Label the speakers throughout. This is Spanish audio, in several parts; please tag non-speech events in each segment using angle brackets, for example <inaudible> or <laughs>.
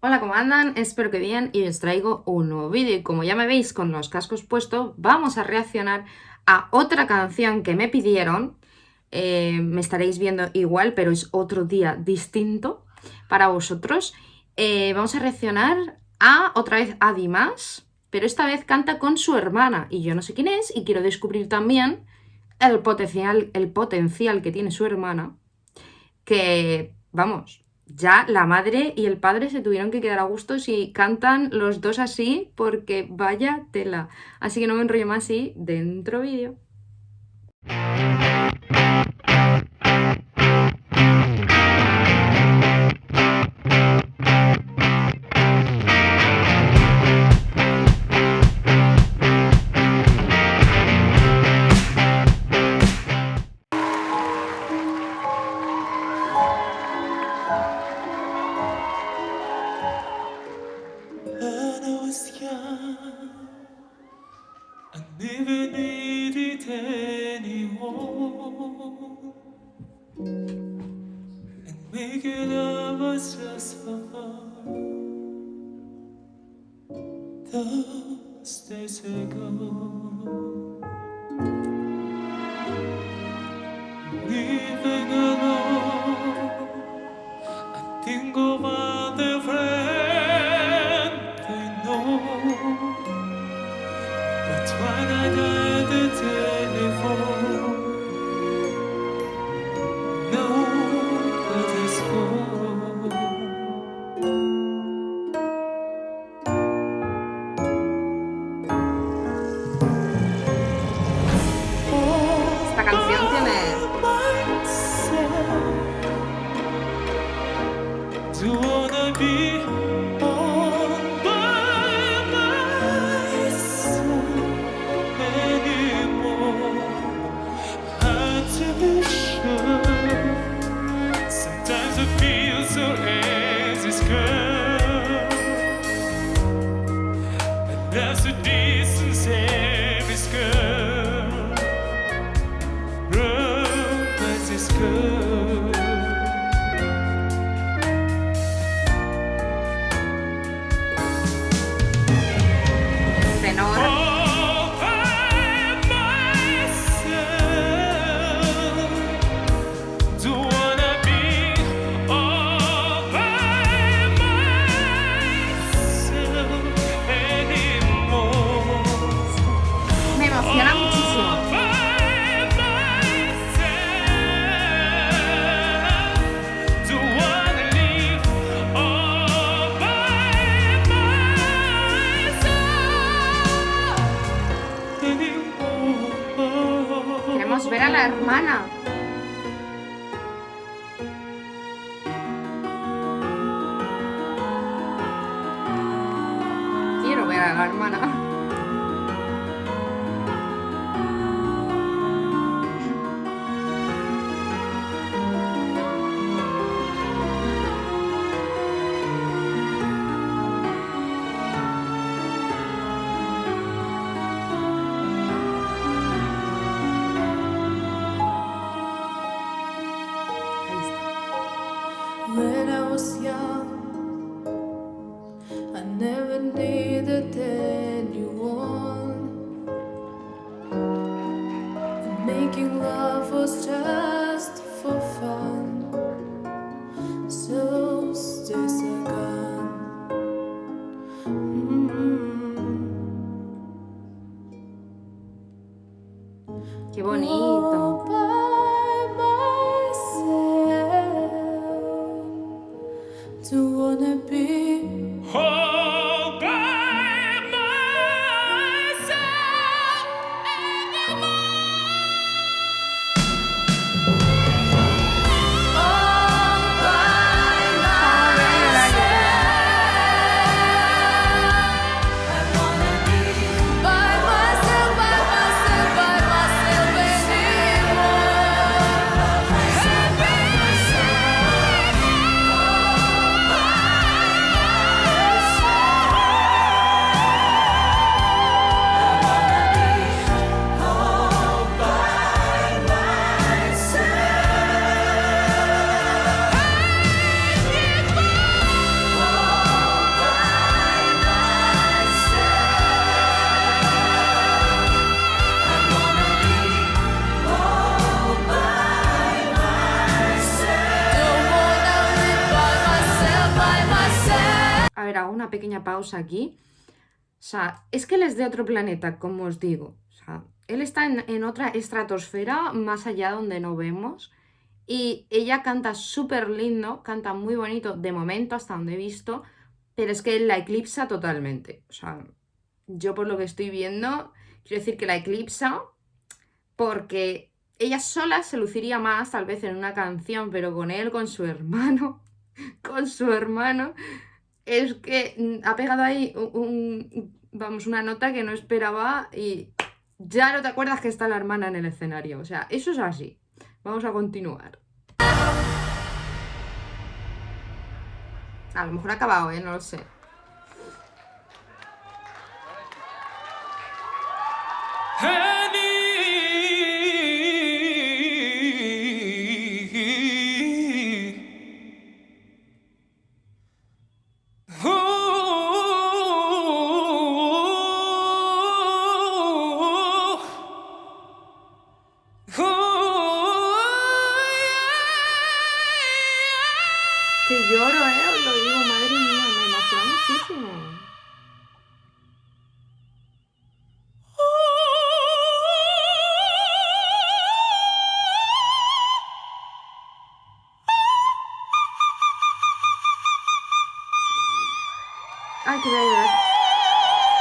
Speaker 1: Hola, ¿cómo andan? Espero que bien y os traigo un nuevo vídeo y como ya me veis con los cascos puestos, vamos a reaccionar a otra canción que me pidieron. Eh, me estaréis viendo igual, pero es otro día distinto para vosotros. Eh, vamos a reaccionar a otra vez a Dimas, pero esta vez canta con su hermana y yo no sé quién es y quiero descubrir también el potencial, el potencial que tiene su hermana, que, vamos, ya la madre y el padre se tuvieron que quedar a gusto si cantan los dos así, porque vaya tela. Así que no me enrollo más y dentro vídeo.
Speaker 2: I never needed anyone, and making love was just for. Those days ago,
Speaker 1: good. Ver a la hermana. Ver, hago una pequeña pausa aquí. O sea, es que él es de otro planeta, como os digo. O sea, él está en, en otra estratosfera, más allá donde no vemos. Y ella canta súper lindo, canta muy bonito, de momento, hasta donde he visto. Pero es que él la eclipsa totalmente. O sea, yo por lo que estoy viendo, quiero decir que la eclipsa porque ella sola se luciría más tal vez en una canción, pero con él, con su hermano, <laughs> con su hermano, es que ha pegado ahí un- vamos, una nota que no esperaba y ya no te acuerdas que está la hermana en el escenario. O sea, eso es así. Vamos a continuar. A lo mejor ha acabado, ¿eh? No lo sé.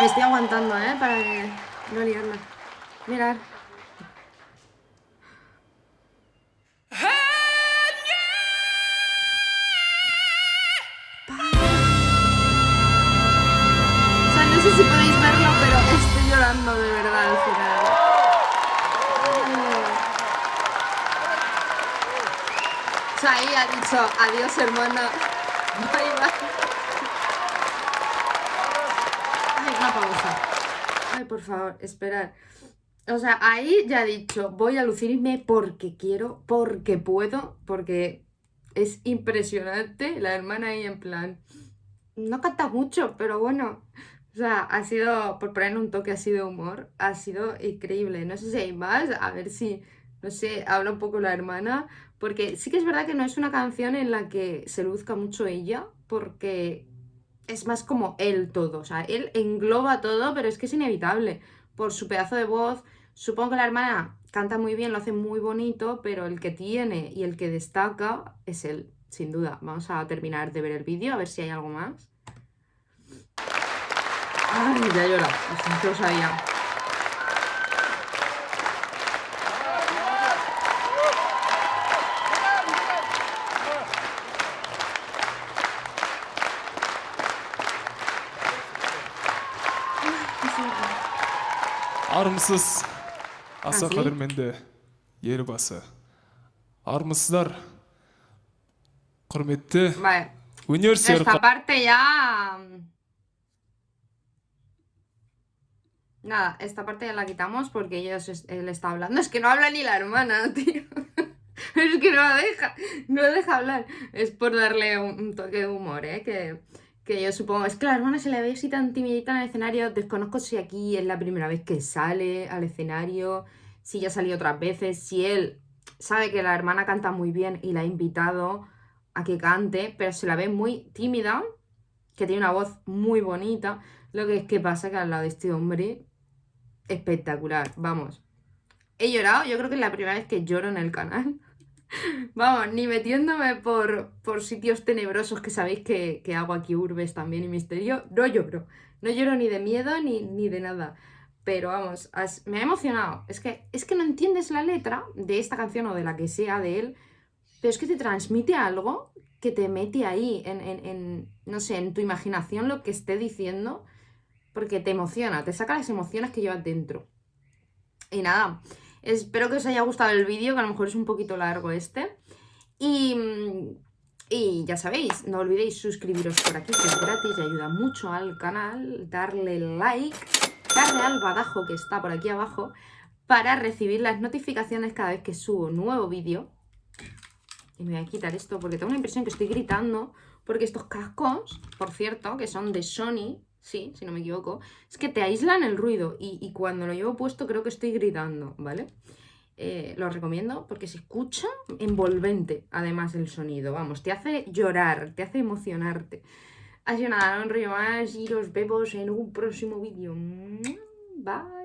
Speaker 1: Me estoy aguantando, ¿eh? Para que no liarla. Mirad. O sea, no sé si podéis verlo, pero estoy llorando de verdad al final. Ahí ha dicho adiós, hermano. <laughs> Bye, bye. Ay, una pausa. Ay, por favor, esperad. O sea, ahí ya ha dicho, voy a lucirme porque quiero, porque puedo, porque es impresionante. La hermana ahí en plan, no canta mucho, pero bueno. O sea, ha sido, por poner un toque así de humor, ha sido increíble. No sé si hay más, a ver si, no sé, habla un poco la hermana, porque sí que es verdad que no es una canción en la que se luzca mucho ella, porque es más como él todo, o sea, él engloba todo, pero es que es inevitable, por su pedazo de voz. Supongo que la hermana canta muy bien, lo hace muy bonito, pero el que tiene y el que destaca es él, sin duda. Vamos a terminar de ver el vídeo, a ver si hay algo más. Ay, ya llora, lo sabía.
Speaker 3: армысыз аса
Speaker 1: А, sí?
Speaker 3: қадірменді елбасы армысыздар құрметті
Speaker 1: Vale,
Speaker 3: өнер сүйер
Speaker 1: esta parte ya... Nada, esta parte ya la quitamos porque ellos, es- él está hablando. Es que no habla ni la hermana, tío. <laughs> Es que no la deja, no la deja hablar. Es por darle un, un toque de humor, ¿eh? Que, que yo supongo. Es que la hermana se le ve así tan timidita en el escenario. Desconozco si aquí es la primera vez que sale al escenario, si ya salió otras veces, si él sabe que la hermana canta muy bien y la ha invitado a que cante, pero se la ve muy tímida, que tiene una voz muy bonita. Lo que es que pasa que al lado de este hombre, espectacular, vamos. He llorado, yo creo que es la primera vez que lloro en el canal. <laughs> Vamos, ni metiéndome por, por sitios tenebrosos que sabéis que, que hago aquí urbes también y misterio, no lloro. No lloro ni de miedo ni, ni de nada. Pero vamos, me ha emocionado. Es que, es que no entiendes la letra de esta canción o de la que sea de él, pero es que te transmite algo que te mete ahí, en, en- en, no sé, en tu imaginación lo que esté diciendo, porque te emociona, te saca las emociones que llevas dentro. Y nada, espero que os haya gustado el vídeo, que a lo mejor es un poquito largo este. Y, y ya sabéis, no olvidéis suscribiros por aquí, que es gratis y ayuda mucho al canal, darle like, darle al badajo que está por aquí abajo, para recibir las notificaciones cada vez que subo nuevo vídeo. Y me voy a quitar esto porque tengo la impresión que estoy gritando, porque estos cascos, por cierto, que son de Sony, sí, si no me equivoco, es que te aíslan el ruido y, y cuando lo llevo puesto creo que estoy gritando, ¿vale? Eh, lo recomiendo porque se escucha envolvente, además el sonido, vamos, te hace llorar, te hace emocionarte. Así nada, no enrollo más y los vemos en un próximo vídeo. Bye.